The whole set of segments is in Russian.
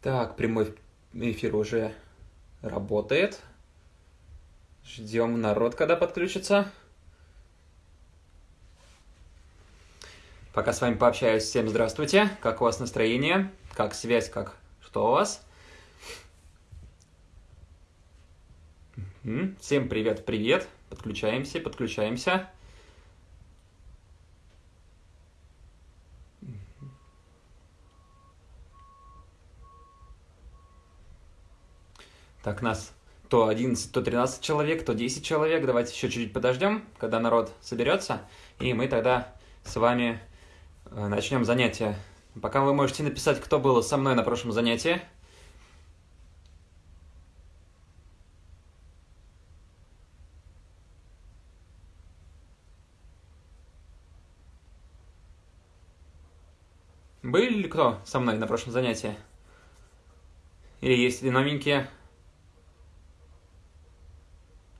Так, прямой эфир уже работает. Ждем народ, когда подключится. Пока с вами пообщаюсь. Всем здравствуйте. Как у вас настроение? Как связь? Как что у вас? Всем привет, привет. Подключаемся, подключаемся. Так, нас то 11, то 13 человек, то 10 человек. Давайте еще чуть-чуть подождем, когда народ соберется, и мы тогда с вами э, начнем занятие. Пока вы можете написать, кто был со мной на прошлом занятии. Были ли кто со мной на прошлом занятии? Или есть ли новенькие?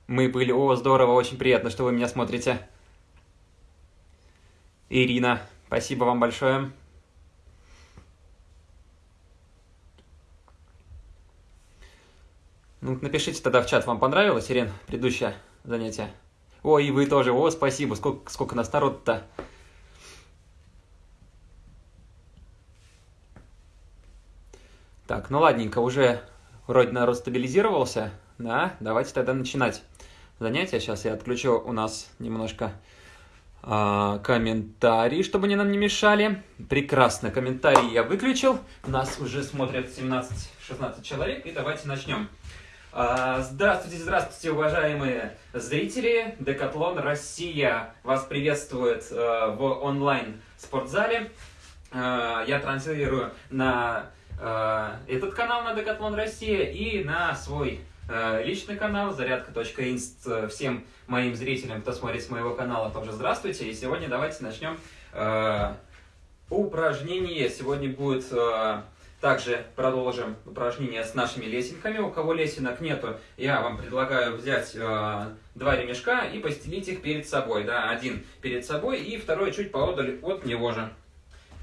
Мы были... О, здорово, очень приятно, что вы меня смотрите. Ирина, спасибо вам большое. Ну, напишите тогда в чат, вам понравилось, Ирин, предыдущее занятие? Ой, и вы тоже. О, спасибо. Сколько, сколько нас народ-то. Так, ну ладненько, уже вроде народ стабилизировался. Да, давайте тогда начинать занятия. Сейчас я отключу у нас немножко э, комментарии, чтобы они нам не мешали. Прекрасно, комментарии я выключил. Нас уже смотрят 17-16 человек. И давайте начнем. А, здравствуйте, здравствуйте, уважаемые зрители. Декатлон Россия вас приветствует э, в онлайн спортзале. Э, я транслирую на этот канал на Декатлон Россия и на свой личный канал зарядка.инст. Э, всем моим зрителям, кто смотрит с моего канала, тоже здравствуйте. И сегодня давайте начнем э, упражнение. Сегодня будет... Э, также продолжим упражнение с нашими лесенками. У кого лесенок нету, я вам предлагаю взять э, два ремешка и постелить их перед собой. Да, один перед собой и второй чуть поодаль от него же.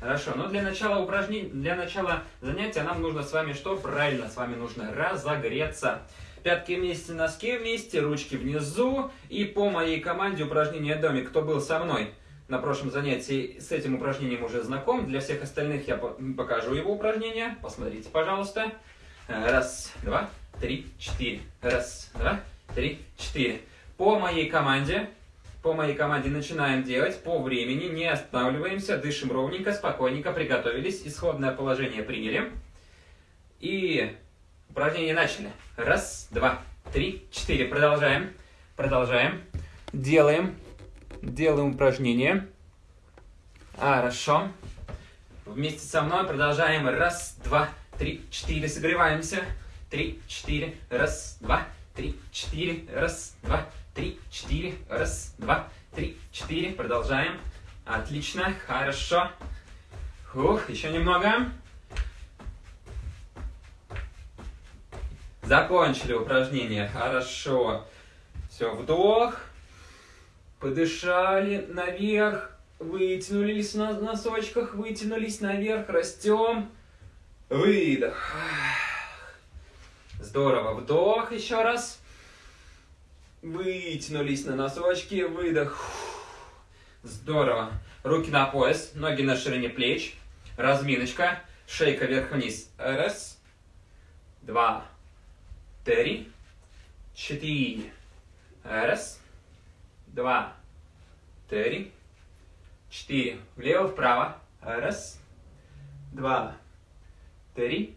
Хорошо, но для начала упражнений, для начала занятия нам нужно с вами что? Правильно, с вами нужно разогреться. Пятки вместе, носки вместе, ручки внизу. И по моей команде упражнение домик. Кто был со мной на прошлом занятии, с этим упражнением уже знаком. Для всех остальных я покажу его упражнение. Посмотрите, пожалуйста. Раз, два, три, четыре. Раз, два, три, четыре. По моей команде по моей команде начинаем делать по времени, не останавливаемся, дышим ровненько, спокойненько, приготовились, исходное положение приняли. И Упражнение начали. Раз, два, три, четыре. Продолжаем. Продолжаем. Делаем. Делаем упражнение. Хорошо. Вместе со мной продолжаем. Раз, два, три, четыре. Согреваемся. Три, четыре. Раз, два, три, четыре. Раз, два, три, четыре. Раз, два, три, четыре. Продолжаем. Отлично. Хорошо. Ух, еще немного. Закончили упражнение. Хорошо. Все, вдох. Подышали наверх. Вытянулись на носочках, вытянулись наверх. Растем. Выдох. Здорово. Вдох еще раз. Вытянулись на носочки. Выдох. Здорово. Руки на пояс, ноги на ширине плеч. Разминочка. Шейка вверх-вниз. Раз. Два три, четыре. Раз, два, три, четыре. Влево-вправо. Раз, два, три,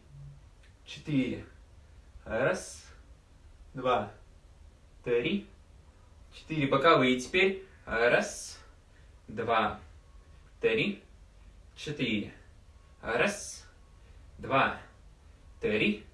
четыре. Раз, два, три, четыре. Боковые теперь. Раз, два, три, четыре. Раз, два, три,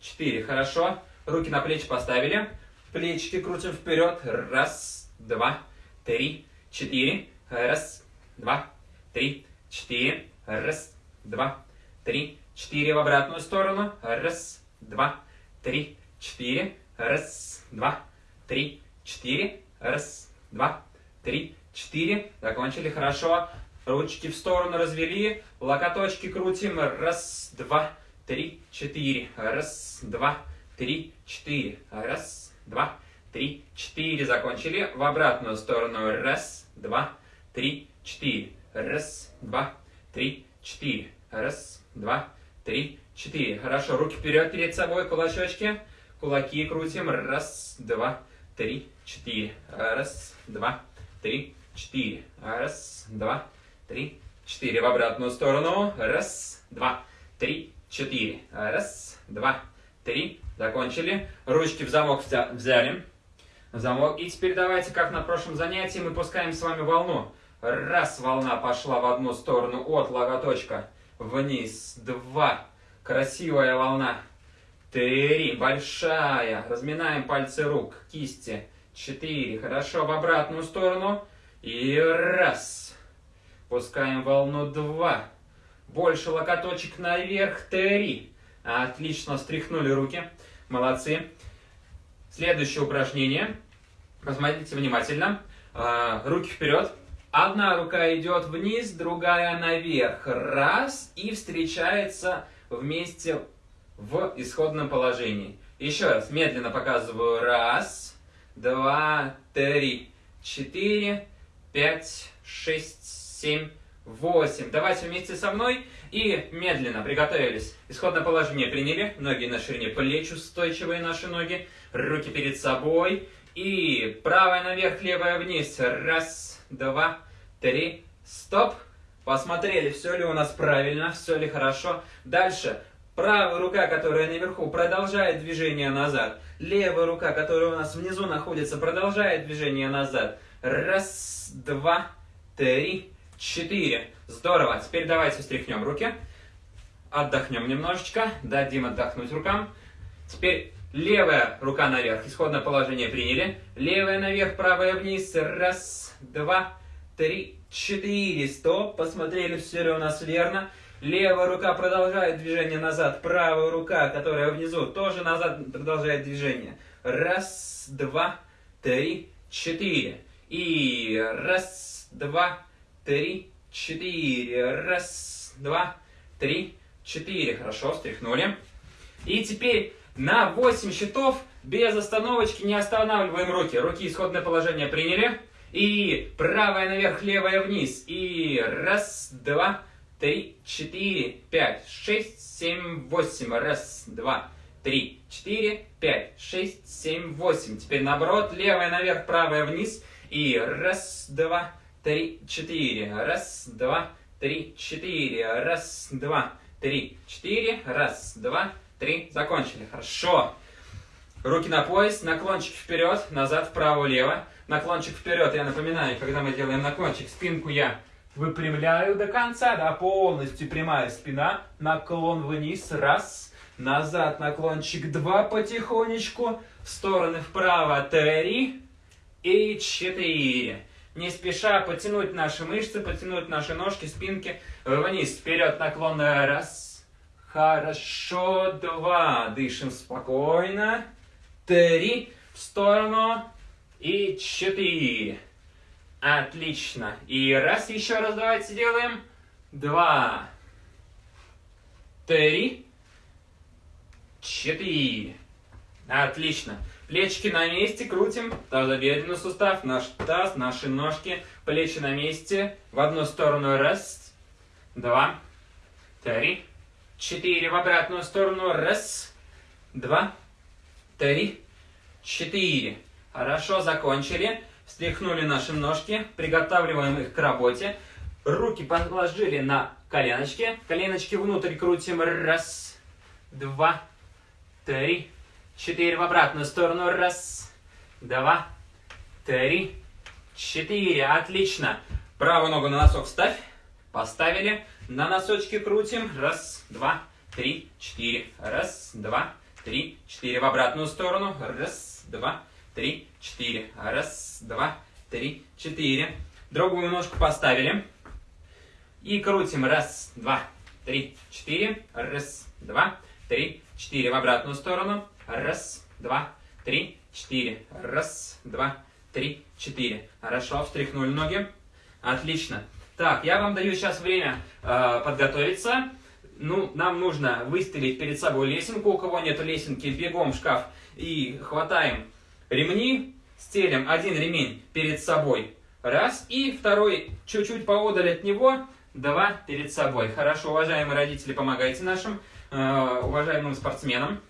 четыре. Хорошо. Руки на плечи поставили. Плечики крутим вперед. Раз, два, три, четыре. Раз, два, три, четыре. Раз, два, три, четыре. В обратную сторону. Раз, два, три, четыре. Раз, два, три, четыре. Раз, два, три, четыре. Закончили. Хорошо. Ручки в сторону развели. Локоточки крутим. Раз, два, три, четыре. Раз, два, три, четыре. Раз, два, три, четыре. Закончили. В обратную сторону. Раз, два, три, четыре. Раз, два, три, четыре. Раз, два, три, четыре. Хорошо. Руки вперед перед собой, кулачочки. Кулаки крутим. Раз, два, три, четыре. Раз, два, три, четыре. Раз, два, три, четыре. В обратную сторону. Раз, два, три, четыре. Раз, два, три. Закончили. Ручки в замок взяли. замок. И теперь давайте, как на прошлом занятии, мы пускаем с вами волну. Раз, волна пошла в одну сторону от логоточка вниз. Два. Красивая волна. Три. Большая. Разминаем пальцы рук, кисти. Четыре. Хорошо. В обратную сторону. И раз. Пускаем волну. Два. Больше локоточек наверх. Три. Отлично. Стряхнули руки. Молодцы. Следующее упражнение. Посмотрите внимательно. А, руки вперед. Одна рука идет вниз, другая наверх. Раз. И встречается вместе в исходном положении. Еще раз, медленно показываю. Раз, два, три, четыре, пять, шесть, семь, восемь. Давайте вместе со мной и медленно приготовились. Исходное положение приняли. Ноги на ширине плеч, устойчивые наши ноги. Руки перед собой. И правая наверх, левая вниз. Раз, два, три, стоп. Посмотрели, все ли у нас правильно, все ли хорошо. Дальше Правая рука, которая наверху, продолжает движение назад. Левая рука, которая у нас внизу находится, продолжает движение назад. Раз, два, три, четыре. Здорово. Теперь давайте встряхнем руки. Отдохнем немножечко. Дадим отдохнуть рукам. Теперь левая рука наверх. Исходное положение приняли. Левая наверх, правая вниз. Раз, два, три, четыре. Стоп. Посмотрели, все ли у нас верно. Левая рука продолжает движение назад. Правая рука, которая внизу, тоже назад продолжает движение. Раз, два, три, четыре. И раз, два, три, четыре. Раз, два, три, четыре. Хорошо, встряхнули. И теперь на 8 счетов без остановочки не останавливаем руки. Руки исходное положение приняли. И правая наверх, левая вниз. И раз, два, три, четыре, пять, шесть, семь, восемь. Раз, два, три, четыре, пять, шесть, семь, восемь. Теперь наоборот, левая наверх, правая вниз. И раз, два, три, четыре. Раз, два, три, четыре. Раз, два, три, четыре. Раз, два, три. Закончили. Хорошо. Руки на пояс, наклончик вперед, назад, вправо, влево. Наклончик вперед, я напоминаю, когда мы делаем наклончик, спинку я Выпрямляю до конца, да, полностью прямая спина. Наклон вниз, раз. Назад наклончик, два, потихонечку. В стороны вправо, три. И четыре. Не спеша потянуть наши мышцы, потянуть наши ножки, спинки вниз. Вперед наклон, раз. Хорошо, два. Дышим спокойно. Три. В сторону. И четыре. Отлично. И раз еще раз давайте сделаем. Два. Три. Четыре. Отлично. Плечики на месте, крутим. Тазобедренный сустав, наш таз, наши ножки. Плечи на месте. В одну сторону. Раз. Два. Три. Четыре. В обратную сторону. Раз. Два. Три. Четыре. Хорошо, закончили. Встряхнули наши ножки, приготавливаем их к работе. Руки положили на коленочки. Коленочки внутрь крутим. Раз, два, три, четыре. В обратную сторону. Раз, два, три, четыре. Отлично. Правую ногу на носок ставь. Поставили. На носочки крутим. Раз, два, три, четыре. Раз, два, три, четыре. В обратную сторону. Раз, два, три, четыре. Раз, два, три, четыре. Другую ножку поставили. И крутим. Раз, два, три, четыре. Раз, два, три, четыре. В обратную сторону. Раз, два, три, четыре. Раз, два, три, четыре. Хорошо, встряхнули ноги. Отлично. Так, я вам даю сейчас время э, подготовиться. ну, нам нужно выставить перед собой лесенку. У кого нет лесенки, бегом в шкаф и хватаем ремни, стелим один ремень перед собой. Раз. И второй чуть-чуть поодаль от него. Два перед собой. Хорошо, уважаемые родители, помогайте нашим э, уважаемым спортсменам.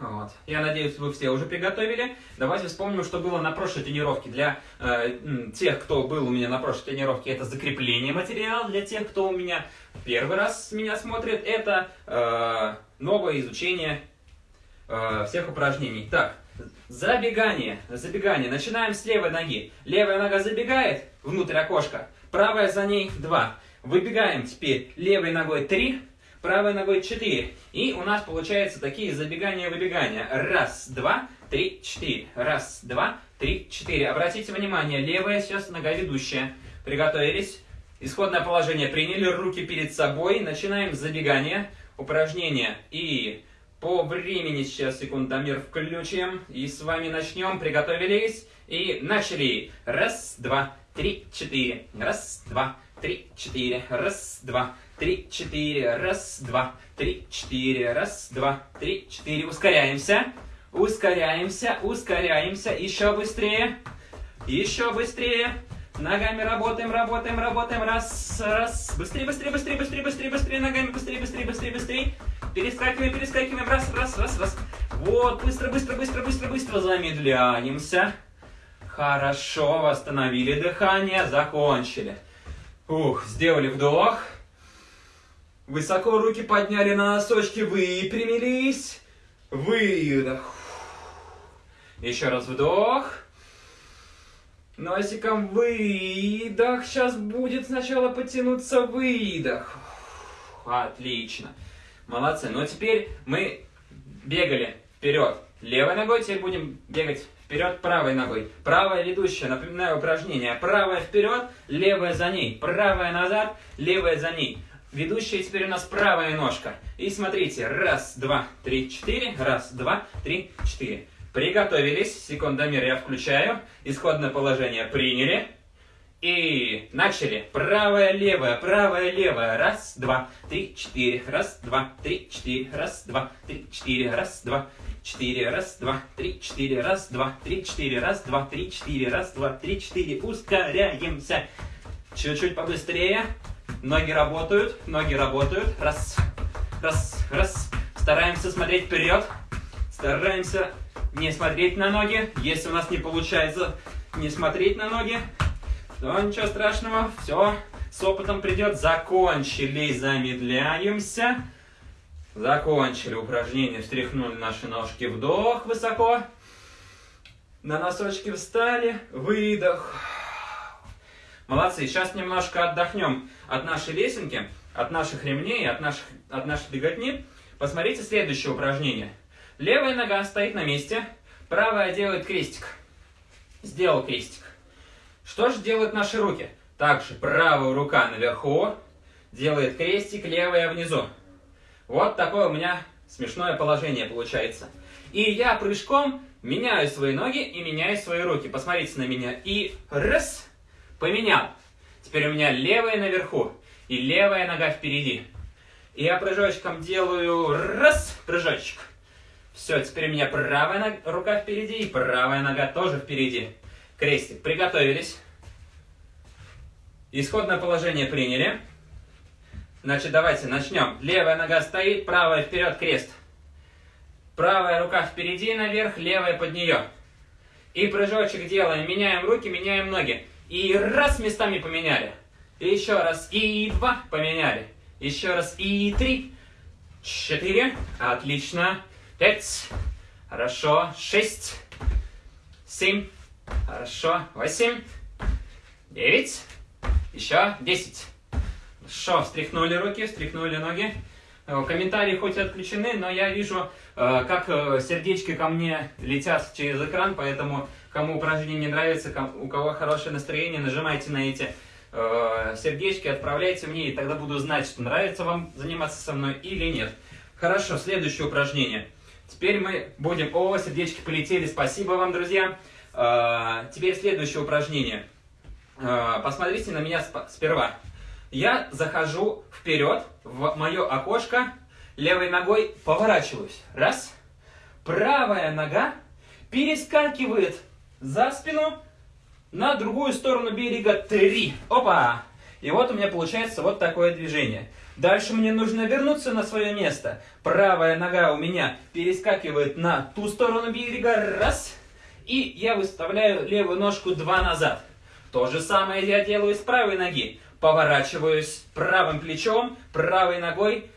Вот. Я надеюсь, вы все уже приготовили. Давайте вспомним, что было на прошлой тренировке. Для э, тех, кто был у меня на прошлой тренировке, это закрепление материала. Для тех, кто у меня первый раз меня смотрит, это э, новое изучение э, всех упражнений. Так, забегание. Забегание. Начинаем с левой ноги. Левая нога забегает внутрь окошка. Правая за ней 2. Выбегаем теперь левой ногой 3 правой ногой 4. И у нас получается такие забегания-выбегания. Раз, два, три, четыре. Раз, два, три, четыре. Обратите внимание, левая сейчас нога ведущая. Приготовились. Исходное положение приняли, руки перед собой. Начинаем забегание, упражнение. И по времени сейчас секундомер включим. И с вами начнем. Приготовились. И начали. Раз, два, три, четыре. Раз, два, три, четыре. Раз, два, три, четыре, раз, два, три, четыре, раз, два, три, четыре. Ускоряемся, ускоряемся, ускоряемся. Еще быстрее, еще быстрее. Ногами работаем, работаем, работаем. Раз, раз. Быстрее, быстрее, быстрее, быстрее, быстрее, быстрее. Ногами быстрее, быстрее, быстрее, быстрее. Перескакиваем, перескакиваем. Раз, раз, раз, раз. Вот, быстро, быстро, быстро, быстро, быстро. Замедляемся. Хорошо, восстановили дыхание, закончили. Ух, сделали вдох. Высоко руки подняли на носочки, выпрямились. Выдох. Еще раз вдох. Носиком выдох. Сейчас будет сначала потянуться выдох. Отлично. Молодцы. Ну, теперь мы бегали вперед левой ногой, теперь будем бегать вперед правой ногой. Правая ведущая, напоминаю упражнение. Правая вперед, левая за ней. Правая назад, левая за ней. Ведущая теперь у нас правая ножка. И смотрите, раз, два, три, четыре, раз, два, три, четыре. Приготовились, секундомер я включаю, исходное положение приняли. И начали. Правая, левая, правая, левая. Раз, два, три, четыре. Раз, два, три, четыре. Раз, два, три, четыре. Раз, два, четыре. Раз, два, три, четыре. Раз, два, три, четыре. Раз, два, три, четыре. Раз, два, три, четыре. Ускоряемся. Чуть-чуть побыстрее. Ноги работают, ноги работают. Раз, раз, раз. Стараемся смотреть вперед. Стараемся не смотреть на ноги. Если у нас не получается не смотреть на ноги, то ничего страшного. Все, с опытом придет. Закончили, замедляемся. Закончили упражнение, встряхнули наши ножки. Вдох высоко. На носочки встали. Выдох. Молодцы. Сейчас немножко отдохнем от нашей лесенки, от наших ремней, от, наших, от нашей беготни. Посмотрите следующее упражнение. Левая нога стоит на месте, правая делает крестик. Сделал крестик. Что же делают наши руки? Также правая рука наверху, делает крестик, левая внизу. Вот такое у меня смешное положение получается. И я прыжком меняю свои ноги и меняю свои руки. Посмотрите на меня. И раз, Поменял. Теперь у меня левая наверху и левая нога впереди. И я прыжочком делаю раз, прыжочек. Все, теперь у меня правая рука впереди и правая нога тоже впереди. Крестик. Приготовились. Исходное положение приняли. Значит, давайте начнем. Левая нога стоит, правая вперед, крест. Правая рука впереди, наверх, левая под нее. И прыжочек делаем. Меняем руки, меняем ноги. И раз местами поменяли. еще раз. И два поменяли. Еще раз. И три. Четыре. Отлично. Пять. Хорошо. Шесть. Семь. Хорошо. Восемь. Девять. Еще. Десять. Хорошо. Встряхнули руки, встряхнули ноги. Э, комментарии хоть и отключены, но я вижу, э, как э, сердечки ко мне летят через экран, поэтому Кому упражнение не нравится, у кого хорошее настроение, нажимайте на эти э, сердечки, отправляйте мне, и тогда буду знать, что нравится вам заниматься со мной или нет. Хорошо, следующее упражнение. Теперь мы будем... О, сердечки полетели, спасибо вам, друзья. Э, теперь следующее упражнение. Э, посмотрите на меня сперва. я захожу вперед в мое окошко, левой ногой поворачиваюсь. Раз. Правая нога перескакивает за спину на другую сторону берега. Три. Опа! И вот у меня получается вот такое движение. Дальше мне нужно вернуться на свое место. Правая нога у меня перескакивает на ту сторону берега. Раз. И я выставляю левую ножку два назад. То же самое я делаю с правой ноги. Поворачиваюсь правым плечом, правой ногой.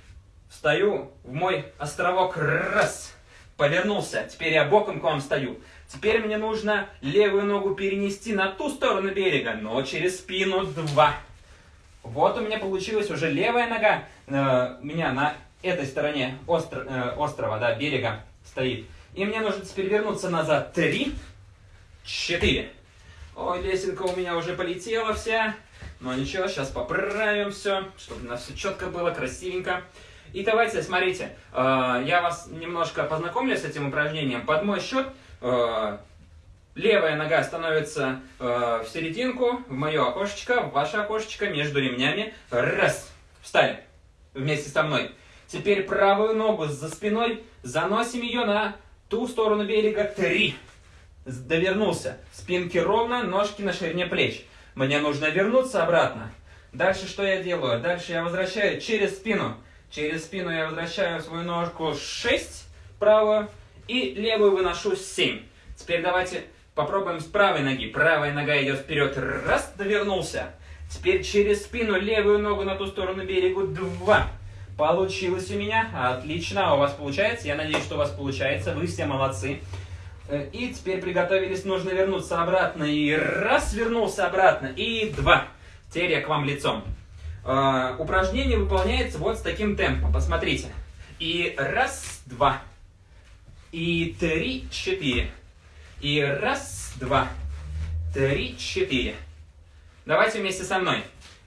Встаю в мой островок. Раз. Повернулся. Теперь я боком к вам стою. Теперь мне нужно левую ногу перенести на ту сторону берега, но через спину. Два. Вот у меня получилась уже левая нога э, у меня на этой стороне остро, э, острова, да, берега стоит. И мне нужно теперь вернуться назад. Три, четыре. Ой, лесенка у меня уже полетела вся. Но ничего, сейчас поправим все, чтобы у нас все четко было, красивенько. И давайте, смотрите, э, я вас немножко познакомлю с этим упражнением. Под мой счет Левая нога становится э, в серединку, в мое окошечко, в ваше окошечко, между ремнями. Раз. Встали. Вместе со мной. Теперь правую ногу за спиной. Заносим ее на ту сторону берега. Три. Довернулся. Спинки ровно, ножки на ширине плеч. Мне нужно вернуться обратно. Дальше что я делаю? Дальше я возвращаю через спину. Через спину я возвращаю свою ножку 6 правую и левую выношу 7. Теперь давайте Попробуем с правой ноги. Правая нога идет вперед. Раз, довернулся. Теперь через спину левую ногу на ту сторону берегу. Два. Получилось у меня. Отлично. У вас получается. Я надеюсь, что у вас получается. Вы все молодцы. Э, и теперь приготовились. Нужно вернуться обратно. И раз, вернулся обратно. И два. Теперь я к вам лицом. Uh, упражнение выполняется вот с таким темпом. Посмотрите. И раз, два. И три, четыре. И раз, два, три, четыре. Давайте вместе со мной.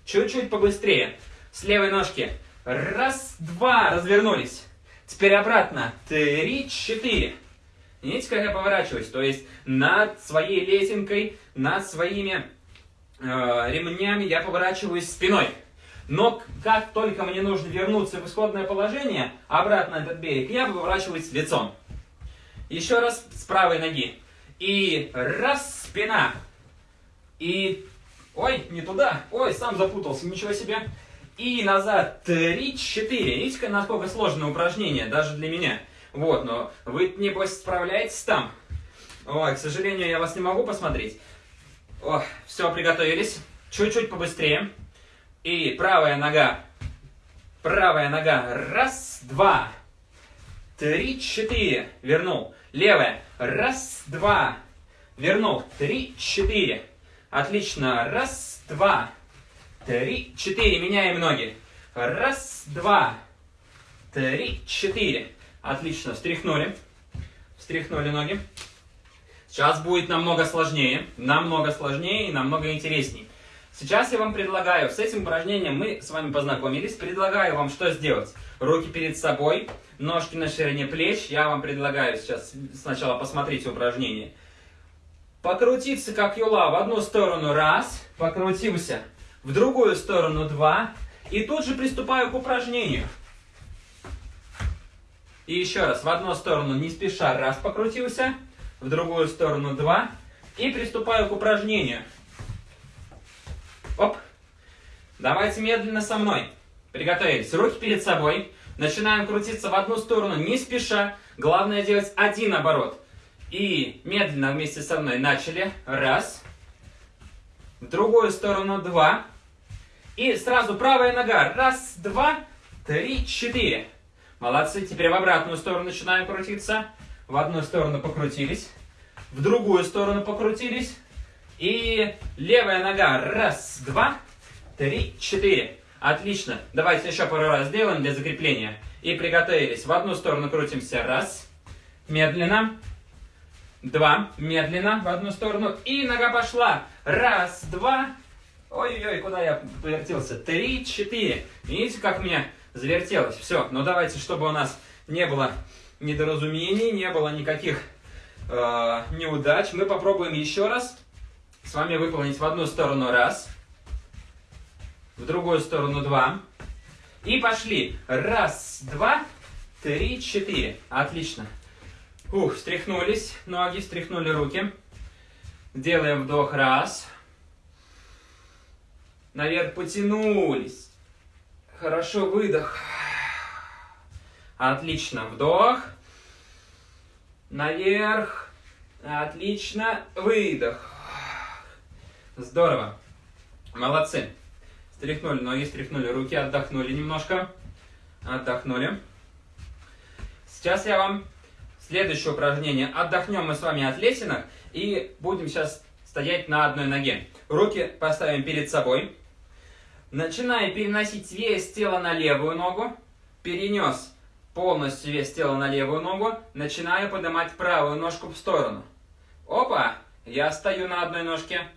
Чуть-чуть побыстрее. С левой ножки. Раз, два, развернулись. Теперь обратно. Три, четыре. Видите, как я поворачиваюсь? То есть над своей лесенкой, над своими э, ремнями я поворачиваюсь спиной. Но как только мне нужно вернуться в исходное положение, обратно этот берег, я поворачиваюсь лицом. Еще раз с правой ноги. И раз, спина. И... Ой, не туда. Ой, сам запутался, ничего себе. И назад. Три, четыре. Видите, насколько сложное упражнение, даже для меня. Вот, но вы, небось, справляетесь там. Ой, к сожалению, я вас не могу посмотреть. О, все, приготовились. Чуть-чуть побыстрее. И правая нога. Правая нога. Раз, два, три, четыре. Вернул. Левая. Раз, два. Вернул. Три, четыре. Отлично. Раз, два. Три, четыре. Меняем ноги. Раз, два. Три, четыре. Отлично. Встряхнули. Встряхнули ноги. Сейчас будет намного сложнее. Намного сложнее и намного интереснее. Сейчас я вам предлагаю, с этим упражнением мы с вами познакомились, предлагаю вам что сделать. Руки перед собой, ножки на ширине плеч. Я вам предлагаю сейчас сначала посмотрите упражнение. Покрутиться как юла в одну сторону раз, покрутился, в другую сторону два. И тут же приступаю к упражнению. И еще раз, в одну сторону не спеша раз покрутился, в другую сторону два. И приступаю к упражнению. Оп. Давайте медленно со мной. Приготовились. Руки перед собой. Начинаем крутиться в одну сторону, не спеша. Главное делать один оборот. И медленно вместе со мной начали. Раз. В другую сторону два. И сразу правая нога. Раз, два, три, четыре. Молодцы. Теперь в обратную сторону начинаем крутиться. В одну сторону покрутились. В другую сторону покрутились. И левая нога. Раз, два, три, четыре. Отлично. Давайте еще пару раз сделаем для закрепления. И приготовились. В одну сторону крутимся. Раз. Медленно. Два. Медленно. В одну сторону. И нога пошла. Раз, два. Ой-ой-ой, куда я повертелся? Три, четыре. Видите, как у меня завертелось? Все. Но давайте, чтобы у нас не было недоразумений, не было никаких э, неудач, мы попробуем еще раз с вами выполнить в одну сторону раз, в другую сторону два. И пошли. Раз, два, три, четыре. Отлично. Ух, встряхнулись ноги, встряхнули руки. Делаем вдох. Раз. Наверх потянулись. Хорошо, выдох. Отлично, вдох. Наверх. Отлично, выдох. Здорово. Молодцы. Стряхнули ноги, стряхнули руки, отдохнули немножко. Отдохнули. Сейчас я вам следующее упражнение. Отдохнем мы с вами от лесенок и будем сейчас стоять на одной ноге. Руки поставим перед собой. Начиная переносить вес тела на левую ногу. Перенес полностью вес тела на левую ногу. Начинаю поднимать правую ножку в сторону. Опа! Я стою на одной ножке.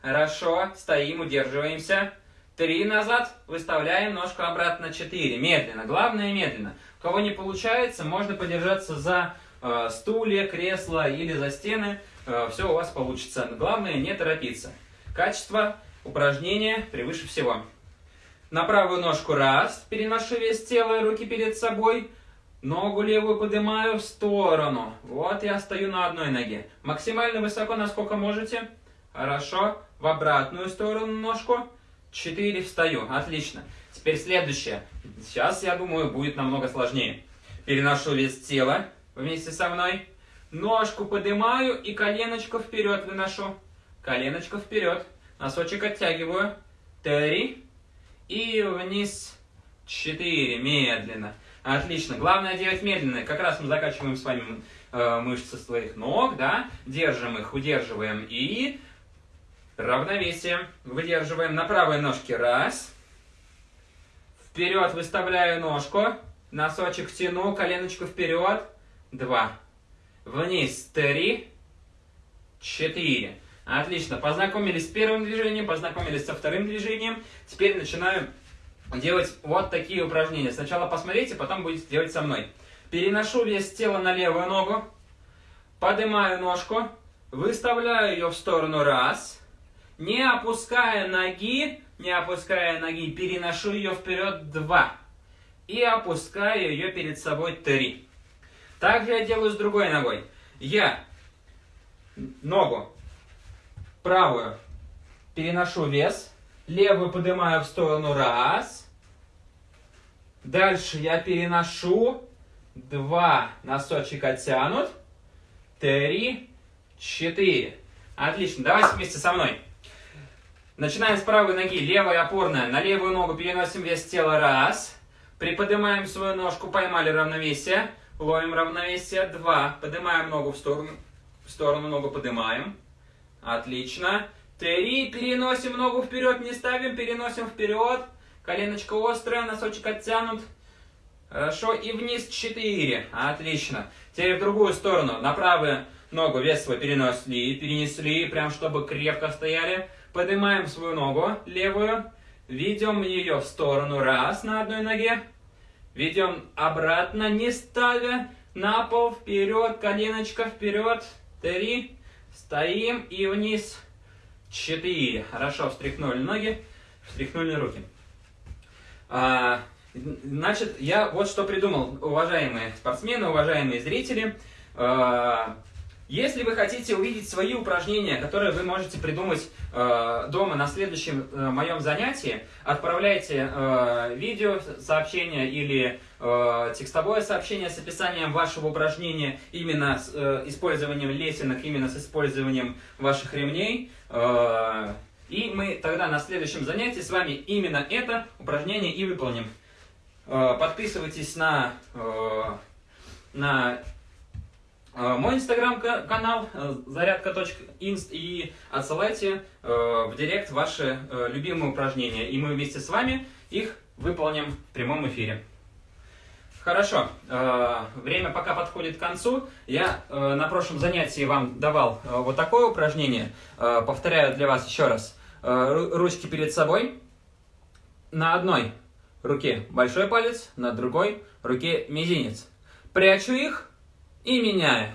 Хорошо, стоим, удерживаемся. Три назад, выставляем ножку обратно. Четыре. Медленно. Главное медленно. У кого не получается, можно подержаться за э, стулья, кресло или за стены. Э, все у вас получится. Главное не торопиться. Качество упражнения превыше всего. На правую ножку раз, переношу вес тела и руки перед собой. Ногу левую поднимаю в сторону. Вот я стою на одной ноге. Максимально высоко, насколько можете. Хорошо. В обратную сторону ножку. Четыре встаю. Отлично. Теперь следующее. Сейчас, я думаю, будет намного сложнее. Переношу вес тела вместе со мной. Ножку поднимаю и коленочку вперед выношу. Коленочку вперед. Носочек оттягиваю. Три. И вниз. Четыре. Медленно. Отлично. Главное делать медленно. Как раз мы закачиваем с вами э, мышцы своих ног, да? Держим их, удерживаем. И равновесие. Выдерживаем на правой ножке. Раз. Вперед выставляю ножку. Носочек тяну, коленочку вперед. Два. Вниз. Три. Четыре. Отлично. Познакомились с первым движением, познакомились со вторым движением. Теперь начинаю делать вот такие упражнения. Сначала посмотрите, потом будете делать со мной. Переношу вес тела на левую ногу. Поднимаю ножку. Выставляю ее в сторону. Раз. Не опуская ноги, не опуская ноги, переношу ее вперед. Два. И опускаю ее перед собой. Три. Также я делаю с другой ногой. Я ногу правую переношу вес, левую поднимаю в сторону, раз. Дальше я переношу, два, носочек оттянут, три, четыре. Отлично, давайте вместе со мной. Начинаем с правой ноги, левая опорная, на левую ногу переносим вес тела, раз. Приподнимаем свою ножку, поймали равновесие, ловим равновесие, два. Поднимаем ногу в сторону, в сторону ногу поднимаем. Отлично. Три. Переносим ногу вперед, не ставим, переносим вперед. Коленочка острая, носочек оттянут. Хорошо. И вниз четыре. Отлично. Теперь в другую сторону. На правую ногу вес свой перенесли, перенесли, прям чтобы крепко стояли. Поднимаем свою ногу левую. Ведем ее в сторону. Раз на одной ноге. Ведем обратно, не ставя. На пол, вперед, коленочка вперед. Три. Стоим и вниз. Четыре. Хорошо, встряхнули ноги, встряхнули руки. А, значит, я вот что придумал, уважаемые спортсмены, уважаемые зрители. А, если вы хотите увидеть свои упражнения, которые вы можете придумать э, дома на следующем э, моем занятии, отправляйте э, видео сообщение или э, текстовое сообщение с описанием вашего упражнения именно с э, использованием лесенок, именно с использованием ваших ремней. Э, и мы тогда на следующем занятии с вами именно это упражнение и выполним. Э, подписывайтесь на, э, на мой инстаграм-канал э, зарядка.инст и отсылайте э, в директ ваши любимые упражнения, и мы вместе с вами их выполним в прямом эфире. Хорошо, время пока подходит к концу. Я на прошлом занятии вам давал вот такое упражнение. Повторяю для вас еще раз. Ручки перед собой. На одной руке большой палец, на другой руке мизинец. Прячу их и меняю.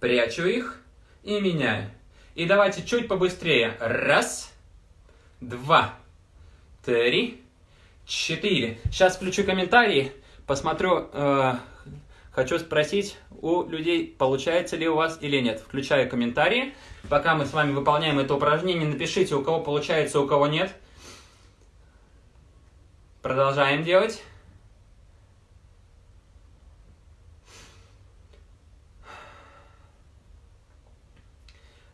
Прячу их и меняю. И давайте чуть побыстрее. Раз, два, три, четыре. Сейчас включу комментарии, посмотрю, э, хочу спросить у людей, получается ли у вас или нет. Включаю комментарии. Пока мы с вами выполняем это упражнение, напишите, у кого получается, у кого нет. Продолжаем делать.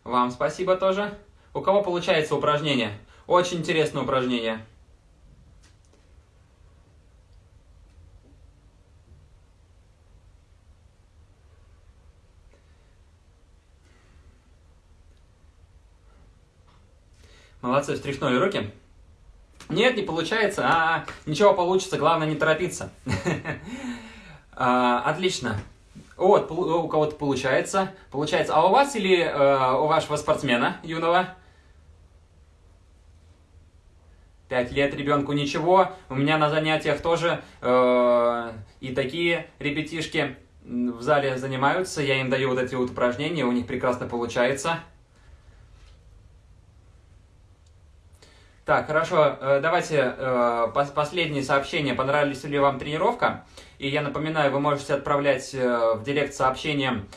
Вам спасибо тоже. У кого получается упражнение? Очень интересное упражнение. Молодцы, встряхнули руки. Нет, не получается. А, ничего получится, главное не торопиться. а, отлично. Вот, у кого-то получается. Получается. А у вас или э, у вашего спортсмена юного? Пять лет ребенку ничего. У меня на занятиях тоже э, и такие ребятишки в зале занимаются. Я им даю вот эти вот упражнения, у них прекрасно получается. Так, хорошо, э, давайте э, последнее сообщение. Понравилась ли вам тренировка? И я напоминаю, вы можете отправлять э, в директ сообщением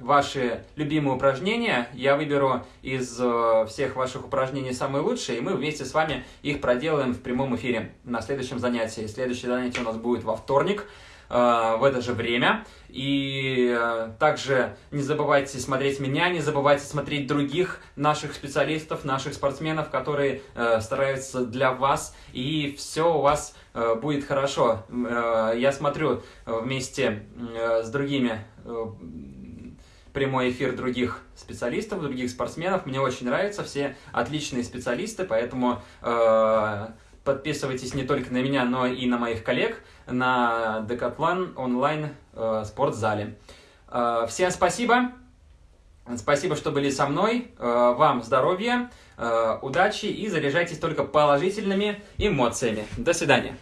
ваши любимые упражнения. Я выберу из всех ваших упражнений самые лучшие, и мы вместе с вами их проделаем в прямом эфире на следующем занятии. Следующее занятие у нас будет во вторник. Э, в это же время. И э, также не забывайте смотреть меня, не забывайте смотреть других наших специалистов, наших спортсменов, которые э, стараются для вас, и все у вас будет хорошо. Я смотрю вместе с другими прямой эфир других специалистов, других спортсменов. Мне очень нравятся, все отличные специалисты, поэтому подписывайтесь не только на меня, но и на моих коллег на Decathlon онлайн э, спортзале. Э, всем спасибо. Спасибо, что были со мной. Э, вам здоровья, удачи и заряжайтесь только положительными эмоциями. До свидания.